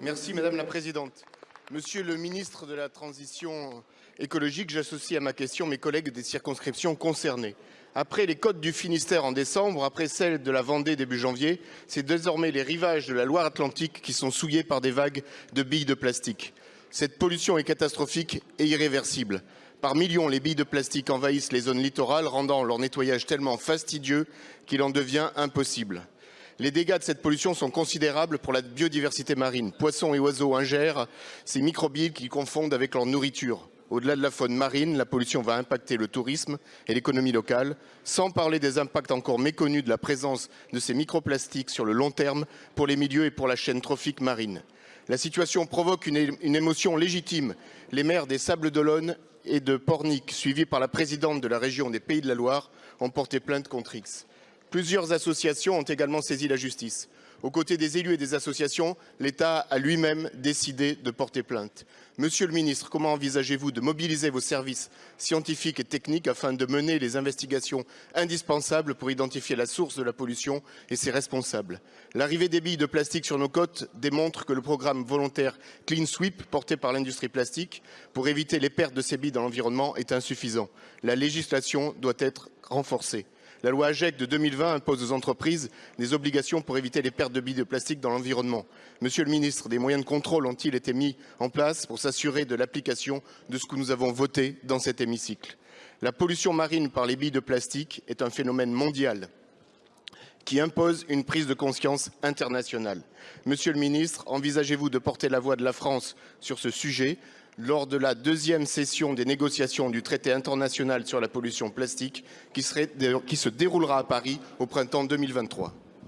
Merci Madame la Présidente. Monsieur le ministre de la Transition écologique, j'associe à ma question mes collègues des circonscriptions concernées. Après les côtes du Finistère en décembre, après celles de la Vendée début janvier, c'est désormais les rivages de la Loire-Atlantique qui sont souillés par des vagues de billes de plastique. Cette pollution est catastrophique et irréversible. Par millions, les billes de plastique envahissent les zones littorales, rendant leur nettoyage tellement fastidieux qu'il en devient impossible. Les dégâts de cette pollution sont considérables pour la biodiversité marine. Poissons et oiseaux ingèrent ces microbilles qu'ils confondent avec leur nourriture. Au-delà de la faune marine, la pollution va impacter le tourisme et l'économie locale, sans parler des impacts encore méconnus de la présence de ces microplastiques sur le long terme pour les milieux et pour la chaîne trophique marine. La situation provoque une, une émotion légitime. Les maires des Sables d'Olonne et de Pornic, suivis par la présidente de la région des Pays de la Loire, ont porté plainte contre X. Plusieurs associations ont également saisi la justice. Aux côtés des élus et des associations, l'État a lui-même décidé de porter plainte. Monsieur le ministre, comment envisagez-vous de mobiliser vos services scientifiques et techniques afin de mener les investigations indispensables pour identifier la source de la pollution et ses responsables? L'arrivée des billes de plastique sur nos côtes démontre que le programme volontaire Clean Sweep porté par l'industrie plastique pour éviter les pertes de ces billes dans l'environnement est insuffisant. La législation doit être renforcée. La loi AGEC de 2020 impose aux entreprises des obligations pour éviter les pertes de billes de plastique dans l'environnement. Monsieur le ministre, des moyens de contrôle ont-ils été mis en place pour s'assurer de l'application de ce que nous avons voté dans cet hémicycle? La pollution marine par les billes de plastique est un phénomène mondial qui impose une prise de conscience internationale. Monsieur le ministre, envisagez-vous de porter la voix de la France sur ce sujet? Lors de la deuxième session des négociations du traité international sur la pollution plastique qui, se déroulera à Paris au printemps 2023.